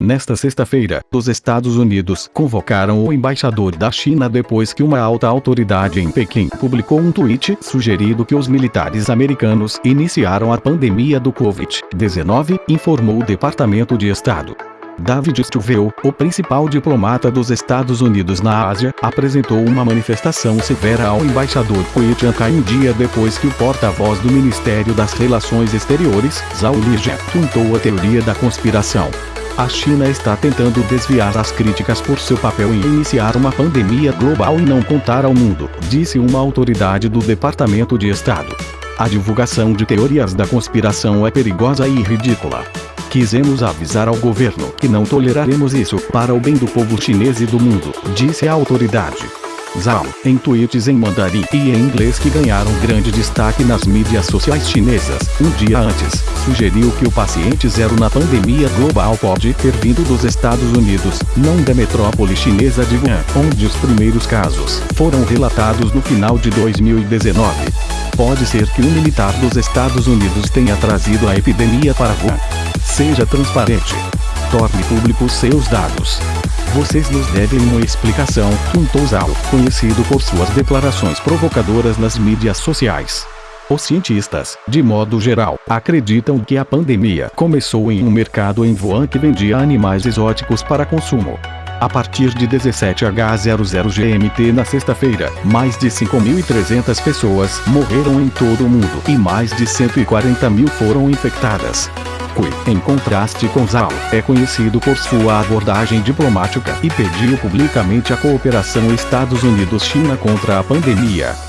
Nesta sexta-feira, os Estados Unidos convocaram o embaixador da China depois que uma alta autoridade em Pequim publicou um tweet sugerindo que os militares americanos iniciaram a pandemia do Covid-19, informou o Departamento de Estado. David Stilwell, o principal diplomata dos Estados Unidos na Ásia, apresentou uma manifestação severa ao embaixador Hui Chiankai um dia depois que o porta-voz do Ministério das Relações Exteriores, Zhao Lijian, juntou a teoria da conspiração. A China está tentando desviar as críticas por seu papel em iniciar uma pandemia global e não contar ao mundo, disse uma autoridade do Departamento de Estado. A divulgação de teorias da conspiração é perigosa e ridícula. Quisemos avisar ao governo que não toleraremos isso para o bem do povo chinês e do mundo, disse a autoridade. Zhao, em tweets em mandarim e em inglês que ganharam grande destaque nas mídias sociais chinesas, um dia antes, sugeriu que o paciente zero na pandemia global pode ter vindo dos Estados Unidos, não da metrópole chinesa de Wuhan, onde os primeiros casos foram relatados no final de 2019. Pode ser que um militar dos Estados Unidos tenha trazido a epidemia para Wuhan. Seja transparente. Torne públicos seus dados. Vocês nos devem uma explicação, juntou Zhao, conhecido por suas declarações provocadoras nas mídias sociais. Os cientistas, de modo geral, acreditam que a pandemia começou em um mercado em Wuhan que vendia animais exóticos para consumo. A partir de 17H00GMT na sexta-feira, mais de 5.300 pessoas morreram em todo o mundo e mais de 140 mil foram infectadas. Cui, em contraste com Zhao, é conhecido por sua abordagem diplomática e pediu publicamente a cooperação Estados Unidos-China contra a pandemia.